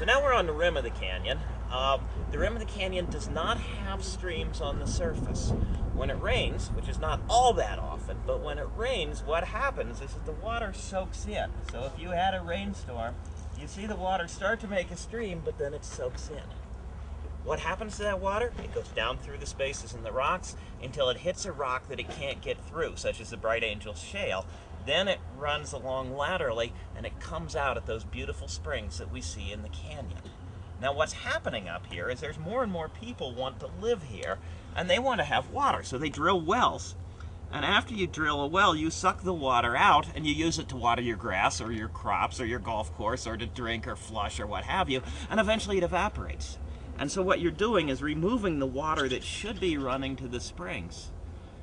So now we're on the rim of the canyon. Um, the rim of the canyon does not have streams on the surface. When it rains, which is not all that often, but when it rains, what happens is that the water soaks in. So if you had a rainstorm, you see the water start to make a stream, but then it soaks in. What happens to that water? It goes down through the spaces in the rocks until it hits a rock that it can't get through, such as the Bright Angel Shale. Then it runs along laterally and it comes out at those beautiful springs that we see in the canyon. Now what's happening up here is there's more and more people want to live here and they want to have water, so they drill wells. And after you drill a well, you suck the water out and you use it to water your grass or your crops or your golf course or to drink or flush or what have you, and eventually it evaporates. And so what you're doing is removing the water that should be running to the springs.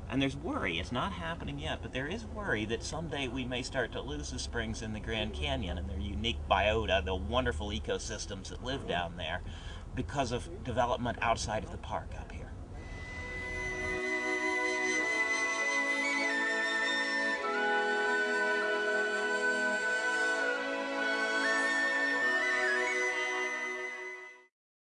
And there's worry, it's not happening yet, but there is worry that someday we may start to lose the springs in the Grand Canyon and their unique biota, the wonderful ecosystems that live down there, because of development outside of the park up here.